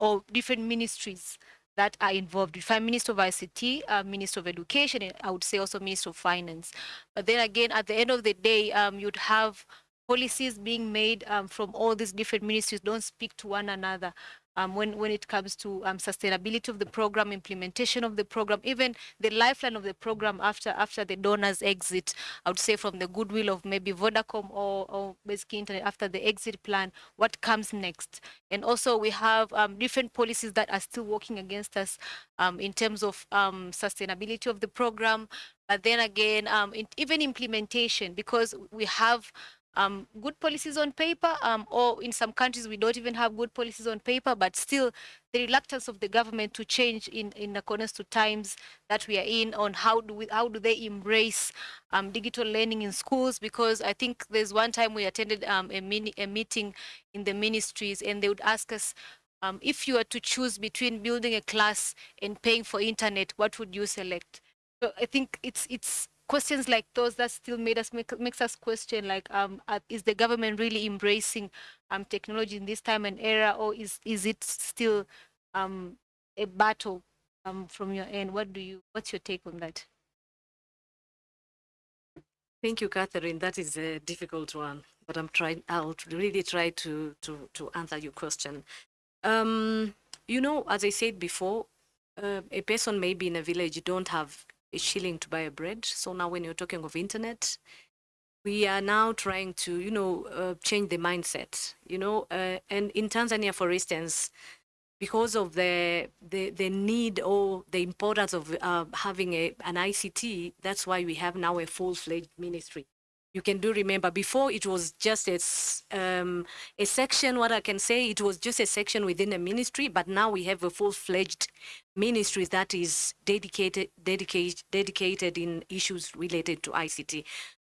or different ministries that are involved. If I'm Minister of ICT, uh, Minister of Education, I would say also Minister of Finance. But then again, at the end of the day, um, you'd have policies being made um, from all these different ministries don't speak to one another um, when, when it comes to um, sustainability of the program, implementation of the program, even the lifeline of the program after after the donors exit, I would say from the goodwill of maybe Vodacom or, or Basic Internet after the exit plan, what comes next? And also we have um, different policies that are still working against us um, in terms of um, sustainability of the program, but then again, um, even implementation, because we have um, good policies on paper, um, or in some countries we don't even have good policies on paper, but still the reluctance of the government to change in, in accordance to times that we are in on how do we, how do they embrace um, digital learning in schools? Because I think there's one time we attended um, a, mini, a meeting in the ministries and they would ask us, um, if you were to choose between building a class and paying for internet, what would you select? So I think it's it's questions like those that still made us make, makes us question like um uh, is the government really embracing um technology in this time and era or is is it still um a battle um from your end? What do you what's your take on that? Thank you catherine. That is a difficult one but i'm trying i'll really try to to to answer your question. Um you know as i said before uh, a person maybe in a village don't have a shilling to buy a bread. So now when you're talking of internet, we are now trying to, you know, uh, change the mindset, you know, uh, and in Tanzania, for instance, because of the the, the need or the importance of uh, having a, an ICT, that's why we have now a full-fledged ministry you can do remember. Before it was just a, um, a section what i can say it was just a section within a ministry but now we have a full-fledged ministry that is dedicated dedicated dedicated in issues related to ict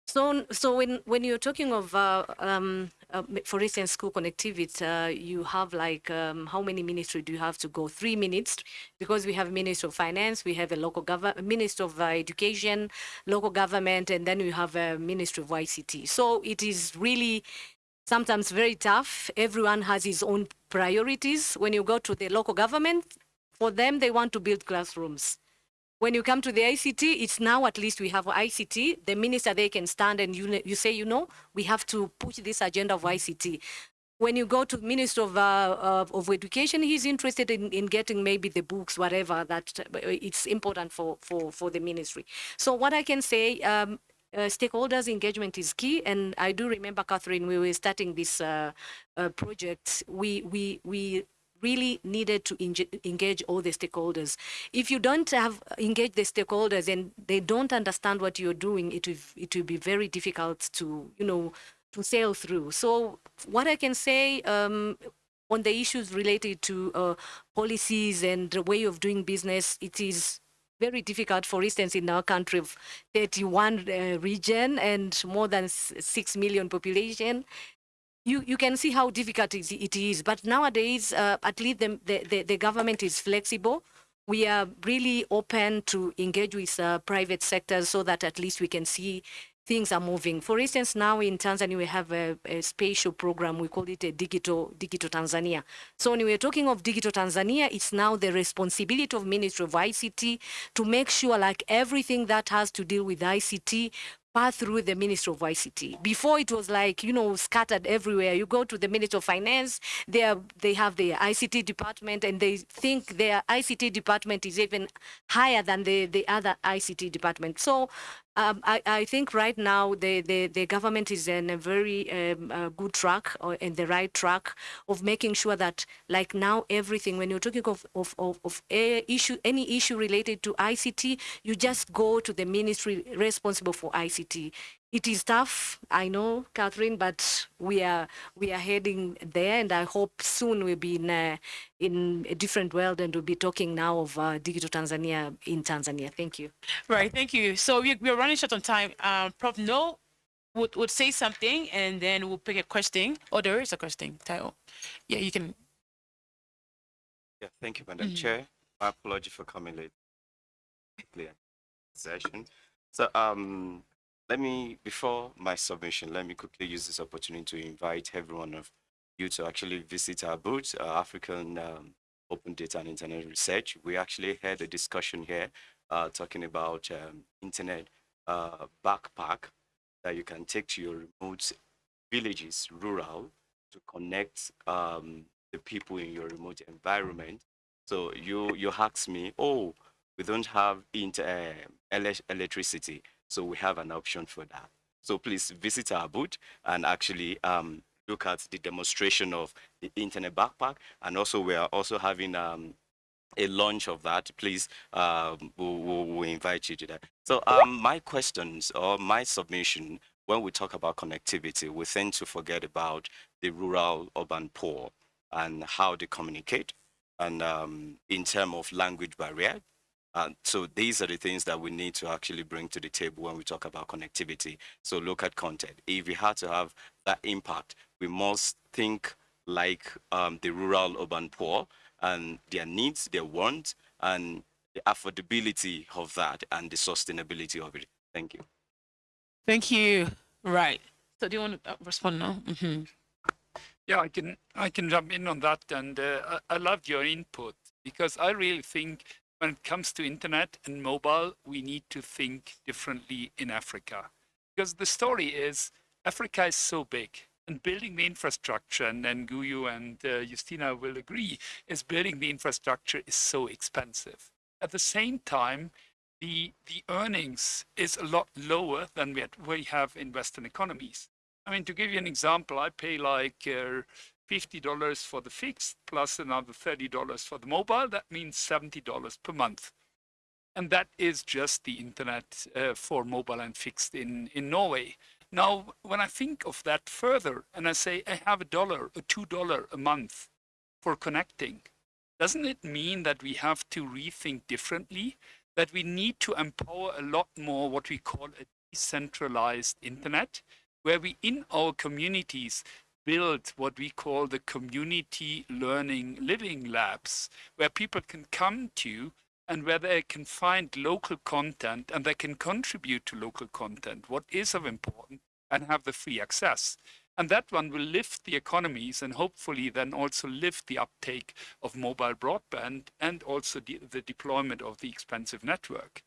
so, so when when you're talking of, uh, um, uh, for instance, school connectivity, uh, you have like um, how many ministry do you have to go? Three minutes, because we have Minister of Finance, we have a local government, Minister of uh, Education, local government, and then we have a Ministry of ICT. So it is really sometimes very tough. Everyone has his own priorities. When you go to the local government, for them, they want to build classrooms when you come to the ICT, it's now at least we have ICT. The minister they can stand and you you say, you know, we have to push this agenda of ICT. When you go to Minister of, uh, of, of Education, he's interested in, in getting maybe the books, whatever that uh, it's important for, for, for the ministry. So what I can say, um, uh, stakeholders engagement is key and i do remember catherine we were starting this uh, uh, project we we we really needed to engage all the stakeholders. If you don't have engage the stakeholders and they don't understand what you're doing, it will, it will be very difficult to, you know, to sail through. So what I can say um, on the issues related to uh, policies and the way of doing business, it is very difficult, for instance, in our country of 31 uh, region and more than 6 million population, you, you can see how difficult it is. But nowadays, uh, at least the, the, the, government is flexible. We are really open to engage with uh, private sectors so that at least we can see things are moving. For instance, now in Tanzania, we have a, a spatial program. We call it a digital, digital Tanzania. So when we're talking of digital Tanzania, it's now the responsibility of Ministry of ICT to make sure like everything that has to deal with ICT through the Ministry of ICT. Before it was like, you know, scattered everywhere. You go to the Ministry of Finance, they, are, they have the ICT department and they think their ICT department is even higher than the, the other ICT department. So um, I, I, think right now the, the, the, government is in a very um, uh, good track or in the right track of making sure that like now everything, when you're talking of, of, of, of issue, any issue related to ICT, you just go to the ministry responsible for ICT. It is tough, I know, Catherine, but we are we are heading there, and I hope soon we'll be in a, in a different world, and we'll be talking now of uh, digital Tanzania in Tanzania. Thank you. Right, thank you. So we, we're running short on time. Um, Prof. Noll would, would say something, and then we'll pick a question. Oh, there is a question title. Yeah, you can. Yeah, thank you, Madam Mhm. Chair. My apology for coming late. Clear session. So, um, let me before my submission, let me quickly use this opportunity to invite everyone of you to actually visit our booth, uh, African um, Open Data and Internet Research. We actually had a discussion here uh, talking about um, internet uh, backpack that you can take to your remote villages, rural, to connect um, the people in your remote environment. So you you ask me, oh, we don't have inter, uh, electricity, so we have an option for that. So please visit our booth and actually um, look at the demonstration of the internet backpack, and also we are also having um, a launch of that, please, um, we'll, we'll, we'll invite you to that. So um, my questions or my submission, when we talk about connectivity, we tend to forget about the rural urban poor and how they communicate and um, in terms of language barrier. Uh, so these are the things that we need to actually bring to the table when we talk about connectivity. So look at content. If we had to have that impact, we must think like um, the rural urban poor and their needs, their wants, and the affordability of that and the sustainability of it. Thank you. Thank you. Right. So do you want to uh, respond now? Mm-hmm. Yeah, I can I can jump in on that, and uh, I, I loved your input because I really think when it comes to internet and mobile, we need to think differently in Africa, because the story is Africa is so big, and building the infrastructure, and then Guyu and uh, Justina will agree, is building the infrastructure is so expensive. At the same time, the the earnings is a lot lower than we, had, we have in Western economies. I mean, to give you an example, I pay like uh, $50 for the fixed plus another $30 for the mobile. That means $70 per month. And that is just the internet uh, for mobile and fixed in, in Norway. Now, when I think of that further and I say I have a dollar or two dollar a month for connecting, doesn't it mean that we have to rethink differently? That we need to empower a lot more what we call a decentralized internet, where we in our communities build what we call the community learning living labs, where people can come to and where they can find local content and they can contribute to local content, what is of importance, and have the free access. And that one will lift the economies and hopefully then also lift the uptake of mobile broadband and also the, the deployment of the expensive network.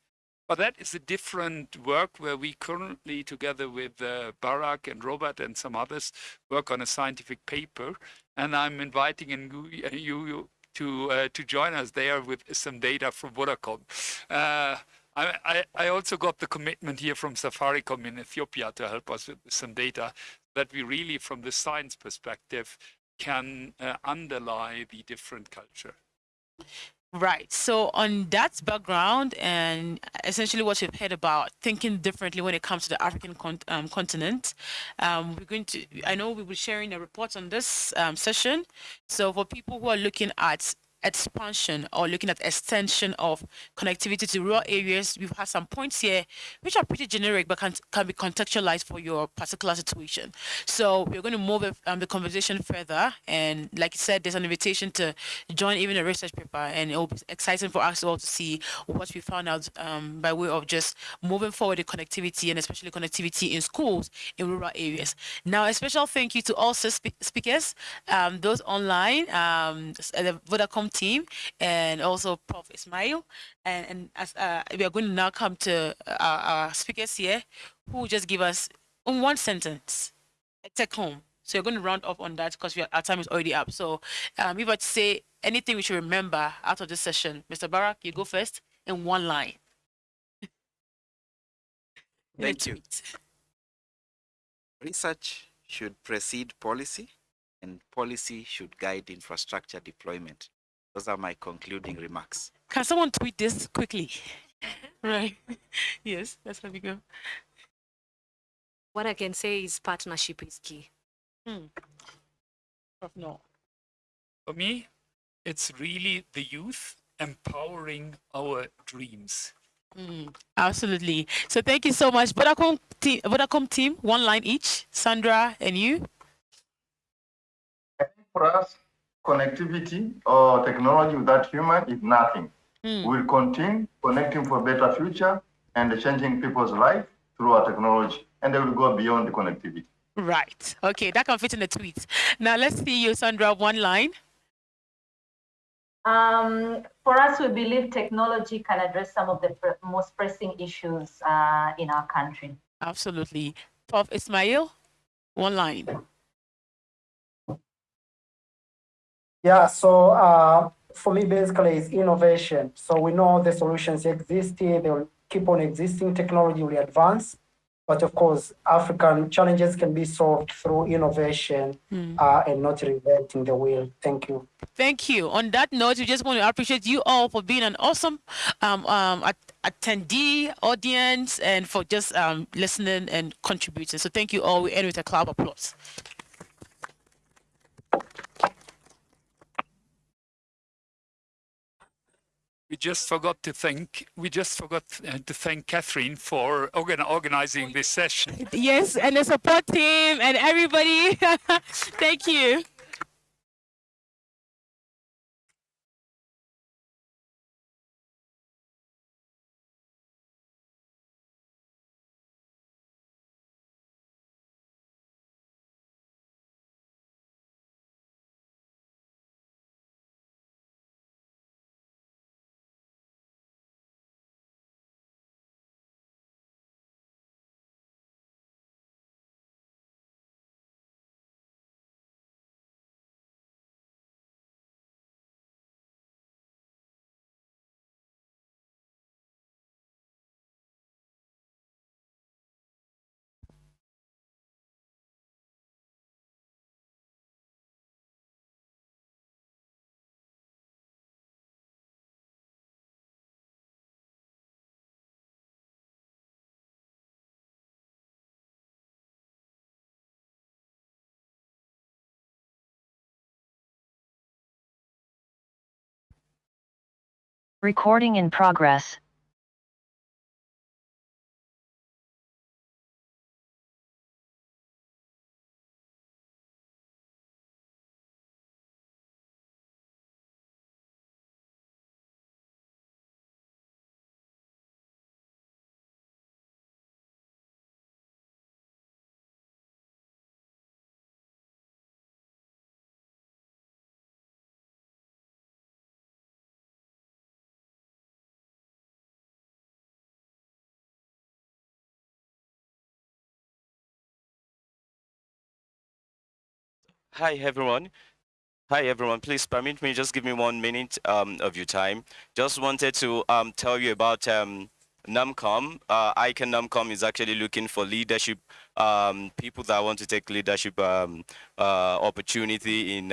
But that is a different work where we currently, together with uh, Barak and Robert and some others, work on a scientific paper. And I'm inviting you, you to uh, to join us there with some data from Vodacom. Uh, I, I, I also got the commitment here from Safaricom in Ethiopia to help us with some data that we really, from the science perspective, can uh, underlie the different culture. Right. So on that background and essentially what you've heard about thinking differently when it comes to the African con- um, continent, um, we're going to. I know we'll be sharing a report on this um, session. So for people who are looking at expansion or looking at extension of connectivity to rural areas, we've had some points here which are pretty generic but can, can be contextualized for your particular situation. So we're going to move um, the conversation further. And like you said, there's an invitation to join even a research paper, and it will be exciting for us all to see what we found out um, by way of just moving forward the connectivity and especially connectivity in schools in rural areas. Now, a special thank you to all spe- speakers, um, those online, um, the Vodacom team and also Prof. Ismail. And, and as uh, we are going to now come to our, our speakers here who just give us in one sentence a take home. So you're going to round up on that because our time is already up. So um, if I say anything we should remember out of this session, Mr. Barak, you go first in one line. (laughs) Thank you. Research should precede policy and policy should guide infrastructure deployment. Those are my concluding remarks. Can someone tweet this quickly? (laughs) right. (laughs) yes, that's how we go. what I can say is partnership is key. Hmm. No. For me, it's really the youth empowering our dreams. Mm, absolutely. So thank you so much. Vodacom team, Vodacom team, one line each. Sandra and you. For us, connectivity or technology without human is nothing. Mm. We'll continue connecting for a better future and changing people's life through our technology, and they will go beyond the connectivity. Right. Okay, that can fit in the tweet. Now let's see you, Sandra, one line. Um, for us, we believe technology can address some of the pr most pressing issues uh, in our country. Absolutely. Prof. Ismail, one line. Yeah, so uh, for me, basically, it's innovation. So we know the solutions exist here, they will keep on existing, technology will advance. But of course, African challenges can be solved through innovation mm. uh, and not reinventing the wheel. Thank you. Thank you. On that note, we just want to appreciate you all for being an awesome um, um, attendee, audience, and for just um, listening and contributing. So thank you all. We end with a clap of applause. We just forgot to thank we just forgot uh, to thank Catherine for organ organizing this session. Yes, and the support team and everybody. (laughs) Thank you. Recording in progress. Hi, everyone. Hi, everyone. Please permit me, just give me one minute um, of your time. Just wanted to um, tell you about um, NomCom. Uh, ICANN NomCom is actually looking for leadership, um, people that want to take leadership um, uh, opportunity in